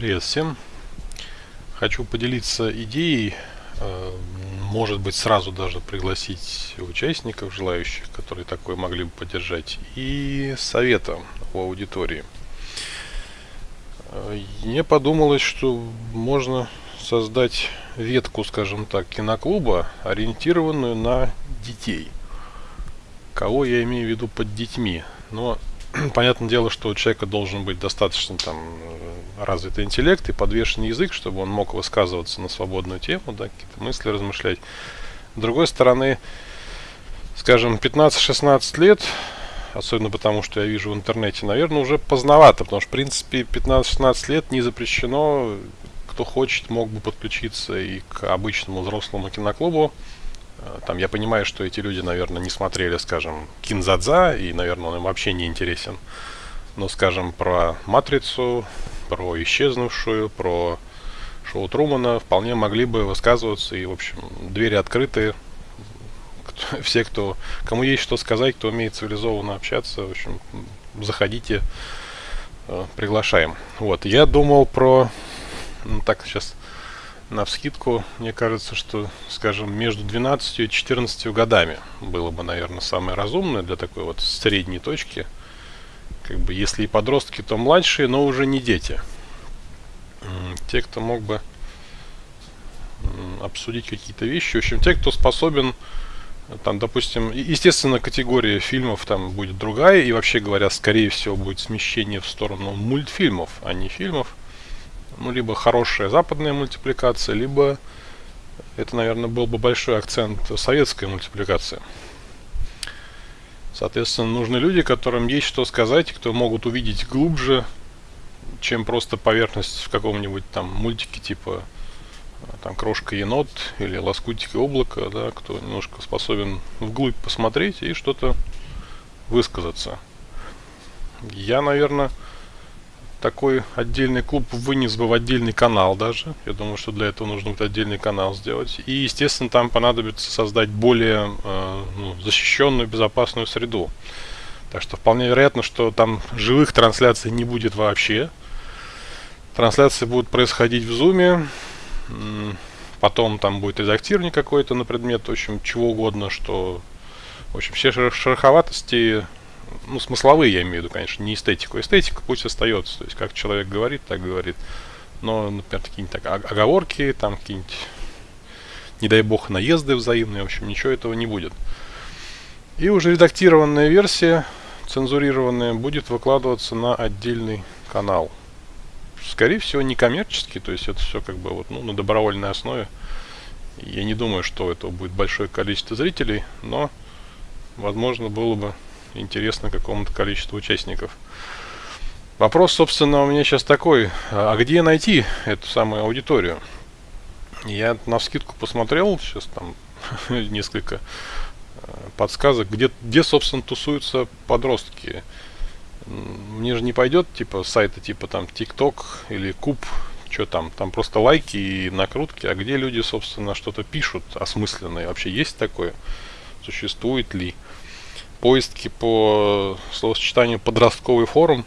Привет всем! Хочу поделиться идеей, э, может быть сразу даже пригласить участников, желающих, которые такое могли бы поддержать, и советом у аудитории. Э, мне подумалось, что можно создать ветку, скажем так, киноклуба, ориентированную на детей. Кого я имею в виду под детьми? Но понятное дело, что у человека должен быть достаточно там э, развитый интеллект и подвешенный язык, чтобы он мог высказываться на свободную тему, да, какие-то мысли размышлять. С другой стороны, скажем, 15-16 лет, особенно потому, что я вижу в интернете, наверное, уже поздновато, потому что, в принципе, 15-16 лет не запрещено, кто хочет, мог бы подключиться и к обычному взрослому киноклубу, там я понимаю, что эти люди, наверное, не смотрели, скажем, Кинзадза, и, наверное, он им вообще не интересен. Но, скажем, про Матрицу, про Исчезнувшую, про шоу Трумана вполне могли бы высказываться, и, в общем, двери открыты. Все, кто, кому есть что сказать, кто умеет цивилизованно общаться, в общем, заходите, э, приглашаем. Вот, я думал про, ну так, сейчас на вскидку, мне кажется, что, скажем, между 12 и 14 годами было бы, наверное, самое разумное для такой вот средней точки. Как бы, если и подростки, то младшие, но уже не дети. Те, кто мог бы обсудить какие-то вещи. В общем, те, кто способен, там, допустим, естественно, категория фильмов там будет другая, и вообще говоря, скорее всего, будет смещение в сторону мультфильмов, а не фильмов ну, либо хорошая западная мультипликация, либо это, наверное, был бы большой акцент советской мультипликации. Соответственно, нужны люди, которым есть что сказать, кто могут увидеть глубже, чем просто поверхность в каком-нибудь там мультике типа там крошка енот или лоскутик и облако, да, кто немножко способен вглубь посмотреть и что-то высказаться. Я, наверное, такой отдельный клуб вынес бы в отдельный канал даже. Я думаю, что для этого нужно будет отдельный канал сделать. И, естественно, там понадобится создать более э, ну, защищенную, безопасную среду. Так что вполне вероятно, что там живых трансляций не будет вообще. Трансляции будут происходить в зуме. Потом там будет редактирование какое-то на предмет, в общем, чего угодно, что... В общем, все шероховатости ну, смысловые я имею в виду, конечно, не эстетику. Эстетика пусть остается, то есть как человек говорит, так говорит. Но, например, какие-нибудь так, оговорки, там какие-нибудь, не дай бог, наезды взаимные, в общем, ничего этого не будет. И уже редактированная версия, цензурированная, будет выкладываться на отдельный канал. Скорее всего, не коммерческий, то есть это все как бы вот, ну, на добровольной основе. Я не думаю, что это будет большое количество зрителей, но возможно было бы интересно какому-то количеству участников. Вопрос, собственно, у меня сейчас такой. А где найти эту самую аудиторию? Я на скидку посмотрел, сейчас там несколько э, подсказок, где, где, собственно, тусуются подростки. Мне же не пойдет, типа, сайта типа там TikTok или Куб, что там, там просто лайки и накрутки, а где люди, собственно, что-то пишут осмысленное, вообще есть такое? Существует ли? Поиски по словосочетанию подростковый форум,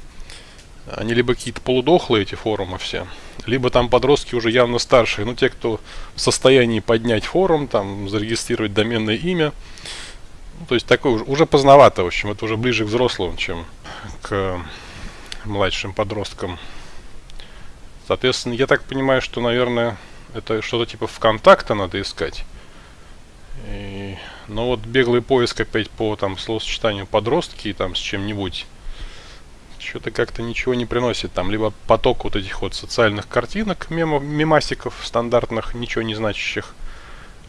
они либо какие-то полудохлые эти форумы все, либо там подростки уже явно старшие, ну те, кто в состоянии поднять форум, там зарегистрировать доменное имя, ну, то есть такое уже, уже поздновато, в общем, это уже ближе к взрослым, чем к младшим подросткам. Соответственно, я так понимаю, что, наверное, это что-то типа ВКонтакта надо искать. И, но вот беглый поиск опять по там словосочетанию подростки там с чем-нибудь что-то как-то ничего не приносит. Там либо поток вот этих вот социальных картинок, мемо, мемасиков стандартных, ничего не значащих,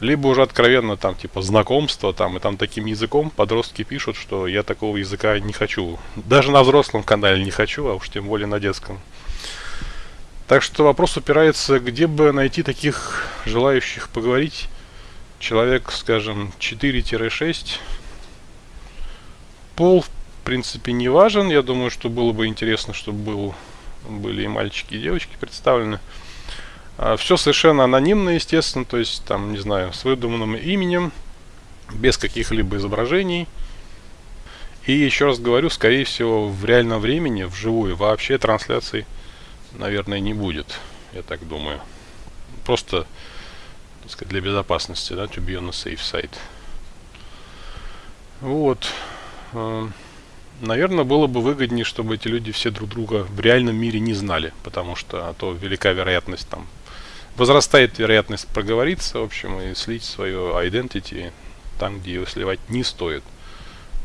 либо уже откровенно там типа знакомство там и там таким языком подростки пишут, что я такого языка не хочу. Даже на взрослом канале не хочу, а уж тем более на детском. Так что вопрос упирается, где бы найти таких желающих поговорить человек, скажем, 4-6. Пол, в принципе, не важен. Я думаю, что было бы интересно, чтобы был, были и мальчики, и девочки представлены. А, все совершенно анонимно, естественно, то есть, там, не знаю, с выдуманным именем, без каких-либо изображений. И еще раз говорю, скорее всего, в реальном времени, вживую, вообще трансляций наверное, не будет, я так думаю. Просто, так сказать, для безопасности, да, to be on the safe side. Вот. Э, наверное, было бы выгоднее, чтобы эти люди все друг друга в реальном мире не знали, потому что а то велика вероятность там возрастает вероятность проговориться, в общем, и слить свое identity там, где его сливать не стоит.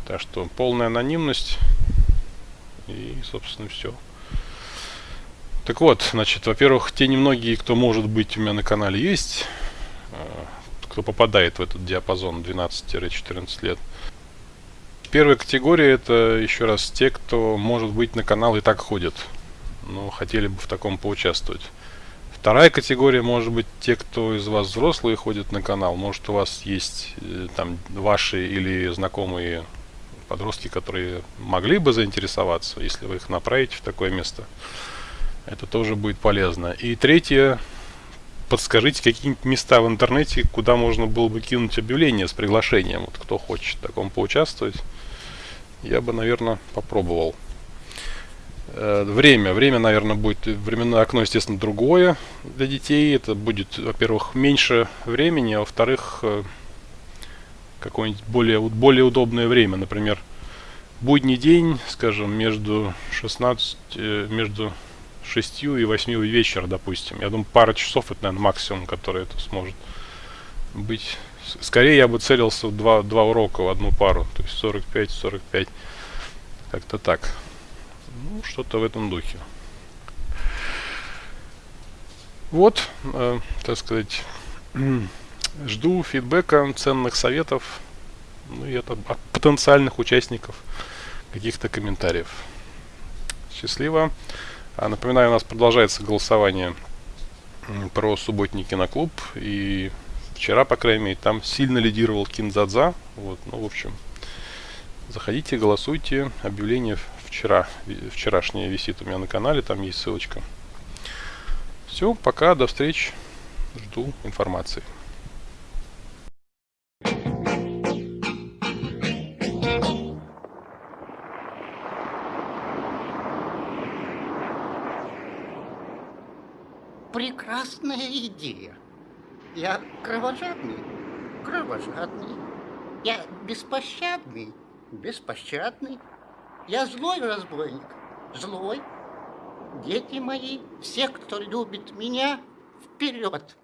Так что полная анонимность и, собственно, все. Так вот, значит, во-первых, те немногие, кто может быть у меня на канале есть, кто попадает в этот диапазон 12-14 лет. Первая категория это еще раз те, кто может быть на канал и так ходит, но хотели бы в таком поучаствовать. Вторая категория может быть те, кто из вас взрослые ходят на канал. Может у вас есть э, там ваши или знакомые подростки, которые могли бы заинтересоваться, если вы их направите в такое место. Это тоже будет полезно. И третье, подскажите какие-нибудь места в интернете, куда можно было бы кинуть объявление с приглашением. Вот кто хочет в таком поучаствовать, я бы, наверное, попробовал. Э, время. Время, наверное, будет временное окно, естественно, другое для детей. Это будет, во-первых, меньше времени, а во-вторых, э, какое-нибудь более, более удобное время. Например, будний день, скажем, между 16, э, между 6 и 8 вечера, допустим. Я думаю, пара часов это, наверное, максимум, который это сможет быть. Скорее я бы целился в два, два урока в одну пару, то есть 45-45. Как-то так. Ну, что-то в этом духе. Вот, э, так сказать, жду фидбэка, ценных советов, ну и это от потенциальных участников каких-то комментариев. Счастливо. А, напоминаю, у нас продолжается голосование про субботний киноклуб. И вчера, по крайней мере, там сильно лидировал Кинзадза. Вот, ну, в общем, заходите, голосуйте. Объявление вчера, вчерашняя висит у меня на канале, там есть ссылочка. Все, пока, до встречи, жду информации. Прекрасная идея. Я кровожадный, кровожадный. Я беспощадный, беспощадный. Я злой разбойник, злой. Дети мои, все, кто любит меня, вперед!